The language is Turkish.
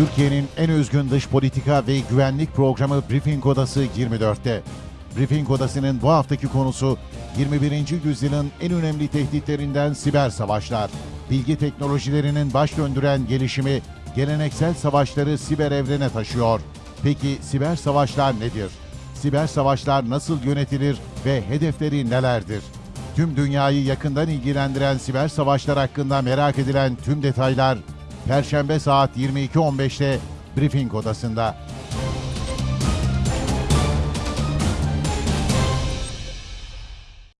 Türkiye'nin en özgün dış politika ve güvenlik programı Briefing Odası 24'te. Briefing Odası'nın bu haftaki konusu 21. yüzyılın en önemli tehditlerinden siber savaşlar. Bilgi teknolojilerinin baş döndüren gelişimi geleneksel savaşları siber evrene taşıyor. Peki siber savaşlar nedir? Siber savaşlar nasıl yönetilir ve hedefleri nelerdir? Tüm dünyayı yakından ilgilendiren siber savaşlar hakkında merak edilen tüm detaylar Perşembe saat 22.15'te Briefing Odası'nda.